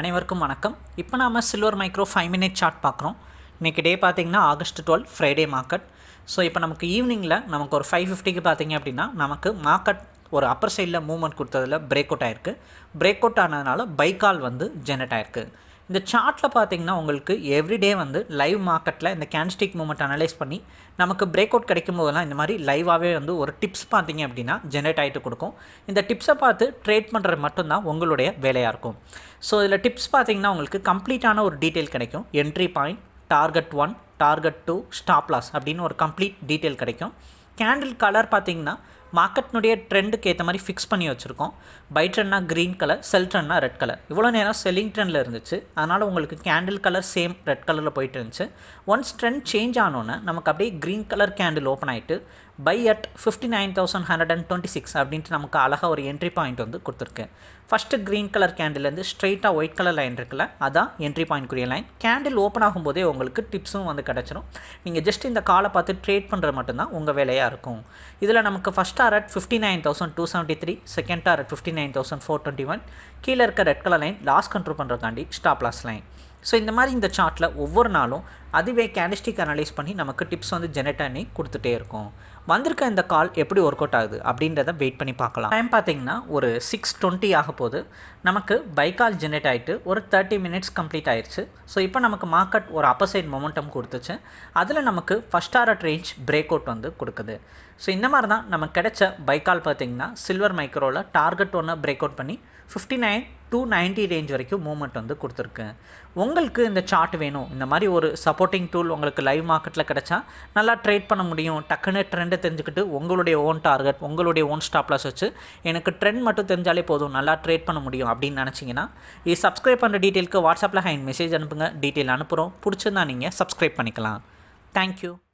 அனைவருக்கும் வணக்கம். இப்போ நாம் silver micro five minute chart பார்க்குறோம். இன்றைக்கி டே பார்த்தீங்கன்னா August twelve Friday market so இப்போ நமக்கு ஈவினிங்கில் நமக்கு ஒரு ஃபைவ் ஃபிஃப்டிக்கு பார்த்திங்க அப்படின்னா நமக்கு மார்க்கெட் ஒரு அப்பர் சைடில் மூவ்மெண்ட் கொடுத்ததில் பிரேக் அவுட் ஆயிருக்கு. பிரேக் அவுட் ஆனதுனால பைக்கால் வந்து ஜெனரேட் ஆயிருக்கு. இந்த சார்ட்டில் பார்த்தீங்கன்னா உங்களுக்கு எவ்ரிடே வந்து லைவ் மார்க்கெட்டில் இந்த கேன்ஸ்டிக் மூமெண்ட் அனலைஸ் பண்ணி நமக்கு பிரேக் அவுட் கிடைக்கும் போதெல்லாம் இந்த மாதிரி லைவாகவே வந்து ஒரு டிப்ஸ் பார்த்தீங்க அப்படின்னா ஜென்ரேட் ஆகிட்டு கொடுக்கும். இந்த டிப்ஸை பார்த்து ட்ரேட் பண்ணுறது மட்டும்தான் உங்களுடைய வேலையாக இருக்கும். ஸோ இதில் டிப்ஸ் பார்த்தீங்கன்னா உங்களுக்கு கம்ப்ளீட்டான ஒரு டீட்டெயில் கிடைக்கும். Entry point target one target two stop loss அப்படின்னு ஒரு கம்ப்ளீட் டீட்டெயில் கிடைக்கும். கேண்டில் கலர் பார்த்தீங்கன்னா மார்க்கெட்னுடைய ட்ரெண்டுக்கு ஏற்ற மாதிரி ஃபிக்ஸ் பண்ணி வச்சுருக்கோம். பை ட்ரெண்ட்னா க்ரீன் கலர் செல் ட்ரெண்ட்னா ரெட் கலர் இவ்வளோ நேரம் செல்லிங் ட்ரெண்டில் இருந்துச்சு. அதனால் உங்களுக்கு கேண்டில் கலர் சேம் ரெட் கலரில் போயிட்டு இருந்துச்சு. ஒன்ஸ் ட்ரெண்ட் சேஞ்ச் ஆனோன்னே நமக்கு அப்படியே க்ரீன் கலர் கேண்டில் ஓப்பன் ஆகிட்டு buy at fifty nine thousand hundred and twenty six அப்படின்ட்டு நமக்கு அழகாக ஒரு என்ட்ரி பாயிண்ட் வந்து கொடுத்துருக்கு. ஃபஸ்ட்டு க்ரீன் கலர் கேண்டிலேருந்து ஸ்ட்ரெயிட்டாக ஒயிட் கலர் லைன் இருக்குல்ல அதான் என்ட்ரி பாயிண்ட்க்குரிய லைன் கேண்டில் ஓப்பன் ஆகும்போதே உங்களுக்கு டிப்ஸும் வந்து கிடச்சிரும். நீங்கள் ஜஸ்ட் இந்த காலை பார்த்து ட்ரேட் பண்ணுறது மட்டும்தான் உங்கள் வேலையாக இருக்கும். இதில் நமக்கு first target fifty nine thousand two seventy three second target fifty nine thousand four twenty one கீழே இருக்க red colour line loss control பண்ணுறதுக்காண்டி stop loss line so இந்த மாதிரி இந்த சார்ட்டில் ஒவ்வொரு நாளும் அதுவே கேண்டிஸ்டிக் அனலைஸ் பண்ணி நமக்கு டிப்ஸ் வந்து ஜெனரேட் பண்ணி கொடுத்துட்டே இருக்கும். வந்திருக்க இந்த கால் எப்படி ஒர்க் அவுட் ஆகுது அப்படின்றத வெயிட் பண்ணி பார்க்கலாம். டைம் பார்த்தீங்கன்னா ஒரு சிக்ஸ் டுவெண்ட்டி ஆக போது நமக்கு பை கால் ஜெனரேட் ஆகிட்டு ஒரு தேர்ட்டி மினிட்ஸ் கம்ப்ளீட் ஆயிடுச்சு ஸோ இப்போ நமக்கு மார்க்கெட் ஒரு அப்பர்சைன் மொமெண்டம் கொடுத்துச்சு. அதில் நமக்கு first hour range break out வந்து கொடுக்குது. ஸோ இந்த மாதிரி தான் நமக்கு கிடைச்ச பைக்கால் பார்த்தீங்கன்னா சில்வர் மைக்ரோவில் டார்கெட் ஒன்று பிரேக் அவுட் பண்ணி fifty nine two ninety range வரைக்கும் மூவ்மெண்ட் வந்து கொடுத்துருக்கு. உங்களுக்கு இந்த சார்ட் வேணும். இந்த மாதிரி ஒரு சப்போர்ட்டிங் டூல் உங்களுக்கு லைவ் மார்க்கெட்டில் கிடச்சா நல்லா ட்ரேட் பண்ண முடியும். டக்குன்னு ட்ரெண்டை தெரிஞ்சுக்கிட்டு உங்களுடைய ஓன் டார்கெட் உங்களுடைய ஓன் ஸ்டாப்லாஸ் வச்சு எனக்கு ட்ரெண்ட் மட்டும் தெரிஞ்சாலே போதும். நல்லா ட்ரேட் பண்ண முடியும் அப்படின்னு நினச்சிங்கன்னா இது சப்ஸ்கிரைப் பண்ணுற டீட்டெயிலுக்கு வாட்ஸ்அப்பில் ஹைன் மெசேஜ் அனுப்புங்க. டீட்டெயில் அனுப்புகிறோம் பிடிச்சிருந்தா நீங்கள் சப்ஸ்கிரைப் பண்ணிக்கலாம். தேங்க்யூ